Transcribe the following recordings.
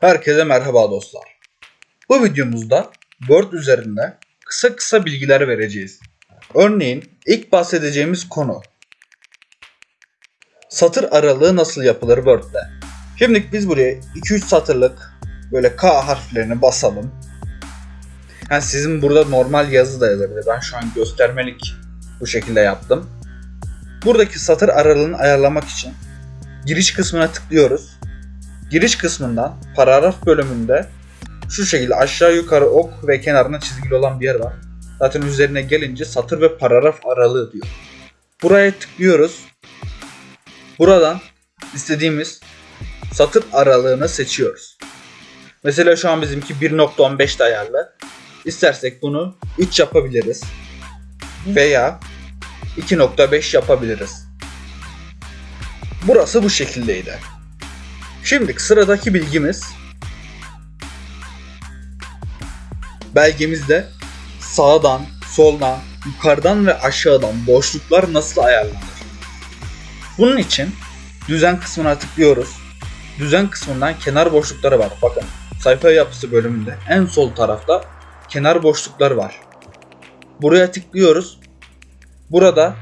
Herkese merhaba dostlar. Bu videomuzda Word üzerinde kısa kısa bilgiler vereceğiz. Örneğin ilk bahsedeceğimiz konu satır aralığı nasıl yapılır Word'de. Şimdi biz buraya 2-3 satırlık böyle K harflerini basalım. Yani sizin burada normal yazı da yazabilir. Ben şu an göstermelik bu şekilde yaptım. Buradaki satır aralığını ayarlamak için giriş kısmına tıklıyoruz. Giriş kısmından paragraf bölümünde şu şekilde aşağı yukarı ok ve kenarına çizgili olan bir yer var. Zaten üzerine gelince satır ve paragraf aralığı diyor. Buraya tıklıyoruz. Buradan istediğimiz satır aralığını seçiyoruz. Mesela şu an bizimki 1.15 ayarlı. İstersek bunu 3 yapabiliriz. Veya 2.5 yapabiliriz. Burası bu şekildeydi. Şimdi sıradaki bilgimiz belgemizde sağdan, soldan, yukarıdan ve aşağıdan boşluklar nasıl ayarlanır? Bunun için düzen kısmına tıklıyoruz. Düzen kısmından kenar boşlukları var. Bakın sayfa yapısı bölümünde en sol tarafta kenar boşluklar var. Buraya tıklıyoruz. Burada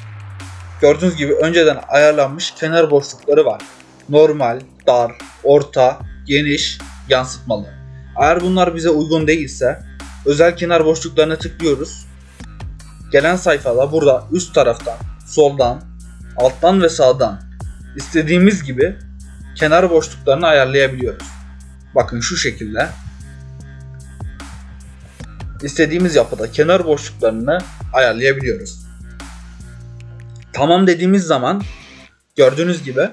gördüğünüz gibi önceden ayarlanmış kenar boşlukları var. Normal, dar, orta, geniş, yansıtmalı. Eğer bunlar bize uygun değilse özel kenar boşluklarına tıklıyoruz. Gelen sayfada burada üst taraftan, soldan, alttan ve sağdan istediğimiz gibi kenar boşluklarını ayarlayabiliyoruz. Bakın şu şekilde. İstediğimiz yapıda kenar boşluklarını ayarlayabiliyoruz. Tamam dediğimiz zaman gördüğünüz gibi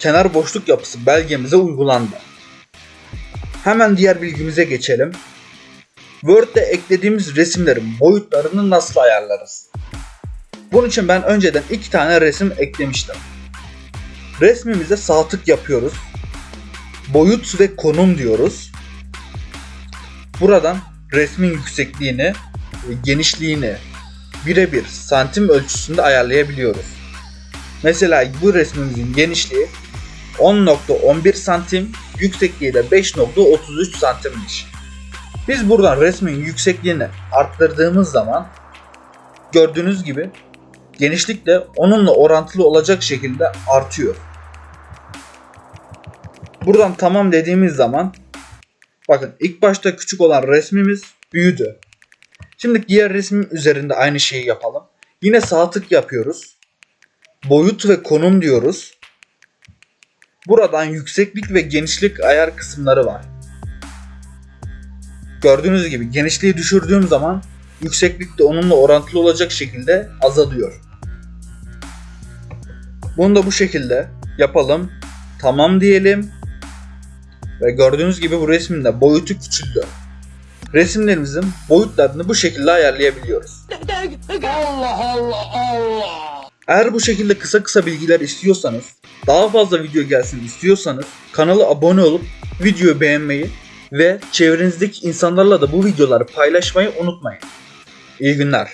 kenar boşluk yapısı belgemize uygulandı. Hemen diğer bilgimize geçelim. Word'de eklediğimiz resimlerin boyutlarını nasıl ayarlarız? Bunun için ben önceden iki tane resim eklemiştim. Resmimize sağ tık yapıyoruz. Boyut ve konum diyoruz. Buradan resmin yüksekliğini ve genişliğini birebir santim ölçüsünde ayarlayabiliyoruz. Mesela bu resmimizin genişliği 10.11 santim, yüksekliği de 5.33 santimmiş. Biz buradan resmin yüksekliğini arttırdığımız zaman gördüğünüz gibi genişlik de onunla orantılı olacak şekilde artıyor. Buradan tamam dediğimiz zaman bakın ilk başta küçük olan resmimiz büyüdü. Şimdi diğer resmin üzerinde aynı şeyi yapalım. Yine sağ tık yapıyoruz. Boyut ve konum diyoruz. Buradan yükseklik ve genişlik ayar kısımları var. Gördüğünüz gibi genişliği düşürdüğüm zaman yükseklik de onunla orantılı olacak şekilde azalıyor. Bunu da bu şekilde yapalım. Tamam diyelim. Ve gördüğünüz gibi bu resminde boyutu küçüldü. Resimlerimizin boyutlarını bu şekilde ayarlayabiliyoruz. Allah Allah Allah. Eğer bu şekilde kısa kısa bilgiler istiyorsanız, daha fazla video gelsin istiyorsanız kanala abone olup videoyu beğenmeyi ve çevrenizdeki insanlarla da bu videoları paylaşmayı unutmayın. İyi günler.